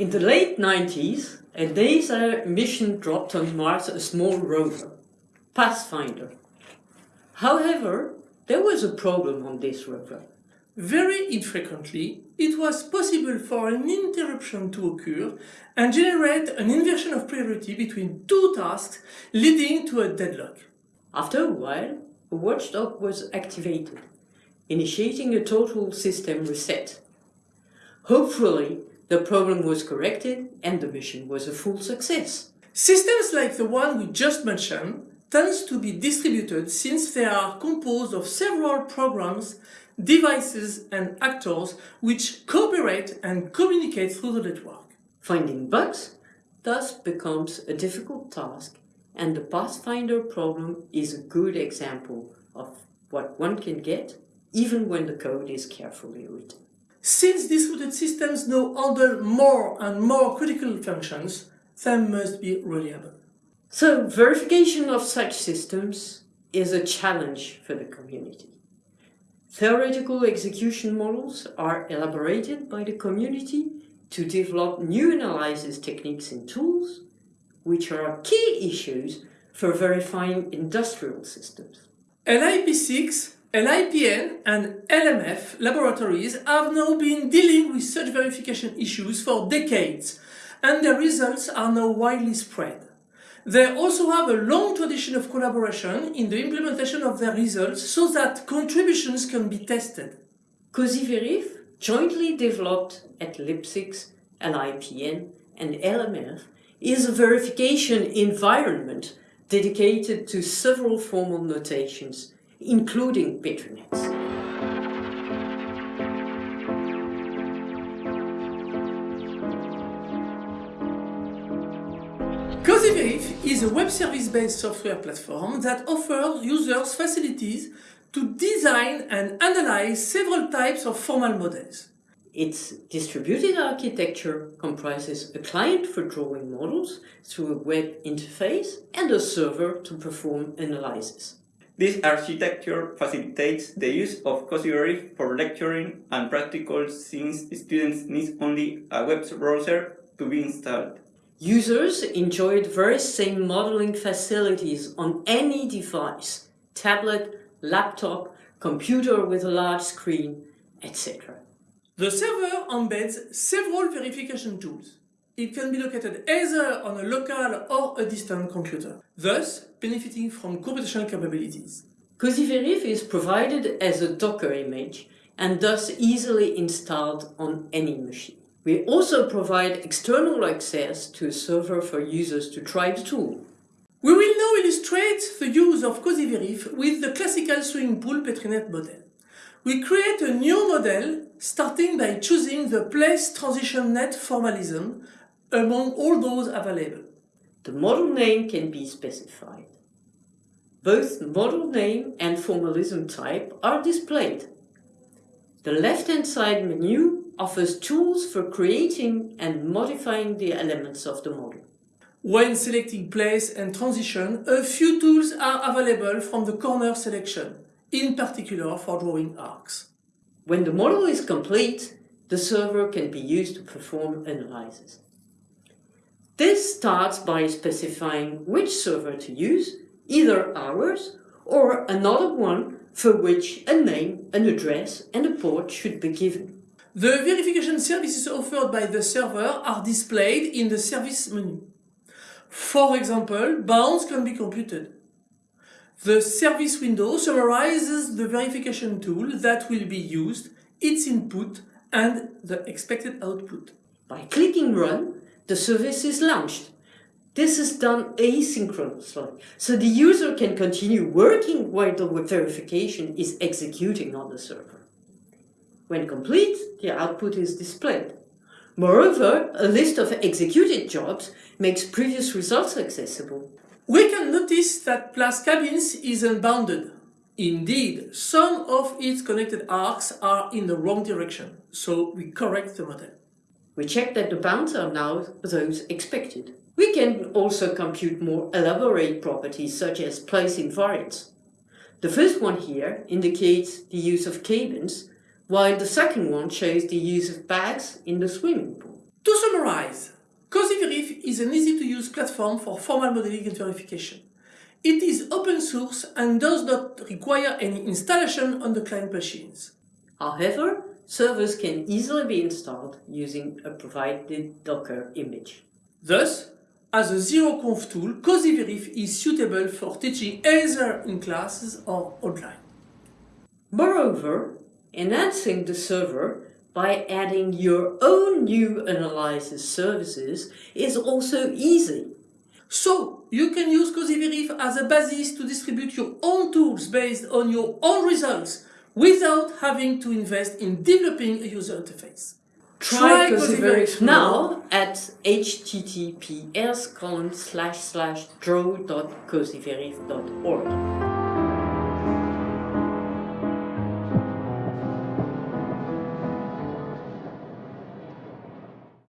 In the late 90s, a NASA mission dropped on Mars a small rover, Pathfinder. However, there was a problem on this rover. Very infrequently, it was possible for an interruption to occur and generate an inversion of priority between two tasks leading to a deadlock. After a while, a watchdog was activated, initiating a total system reset. Hopefully, the problem was corrected and the mission was a full success. Systems like the one we just mentioned tends to be distributed since they are composed of several programs, devices and actors which cooperate and communicate through the network. Finding bugs thus becomes a difficult task and the Pathfinder problem is a good example of what one can get even when the code is carefully written. Since these distributed systems now handle more and more critical functions, they must be reliable. So verification of such systems is a challenge for the community. Theoretical execution models are elaborated by the community to develop new analysis techniques and tools, which are key issues for verifying industrial systems. LIP6, LIPN and LMF laboratories have now been dealing with such verification issues for decades and their results are now widely spread. They also have a long tradition of collaboration in the implementation of their results so that contributions can be tested. COSYVERIF, jointly developed at LIP6, LIPN and LMF, is a verification environment dedicated to several formal notations, including Petrinets. COSYVERIF is a web service-based software platform that offers users facilities to design and analyze several types of formal models. Its distributed architecture comprises a client for drawing models through a web interface and a server to perform analysis. This architecture facilitates the use of COSYVERIF for lecturing and practical since students need only a web browser to be installed. Users enjoyed very same modeling facilities on any device, tablet, laptop, computer with a large screen, etc. The server embeds several verification tools. It can be located either on a local or a distant computer, thus benefiting from computational capabilities. COSYVERIF is provided as a Docker image and thus easily installed on any machine. We also provide external access to a server for users to try the tool. We will now illustrate the use of COSYVERIF with the classical swimming pool Petrinet model. We create a new model starting by choosing the place transition net formalism among all those available. The model name can be specified. Both model name and formalism type are displayed. The left-hand side menu offers tools for creating and modifying the elements of the model. When selecting place and transition, a few tools are available from the corner selection, in particular for drawing arcs. When the model is complete, the server can be used to perform analysis. This starts by specifying which server to use, either ours or another one for which a name, an address and a port should be given. The verification services offered by the server are displayed in the service menu. For example, bounds can be computed. The service window summarizes the verification tool that will be used, its input and the expected output. By clicking Run, the service is launched. This is done asynchronously, so the user can continue working while the verification is executing on the server. When complete, the output is displayed. Moreover, a list of executed jobs makes previous results accessible. We can notice that place cabins is unbounded. Indeed, some of its connected arcs are in the wrong direction, so we correct the model. We check that the bounds are now those expected. We can also compute more elaborate properties such as place invariants. The first one here indicates the use of cabins while the second one shows the use of bags in the swimming pool. To summarize, CosyVerif is an easy-to-use platform for formal modeling and verification. It is open source and does not require any installation on the client machines. However, servers can easily be installed using a provided Docker image. Thus, as a ZeroConf tool, CosyVerif is suitable for teaching either in classes or online. Moreover, enhancing the server by adding your own new analysis services is also easy. So, you can use CosyVerif as a basis to distribute your own tools based on your own results without having to invest in developing a user interface. Try CosyVerif now at https colon slash slash draw.cosyverif.org.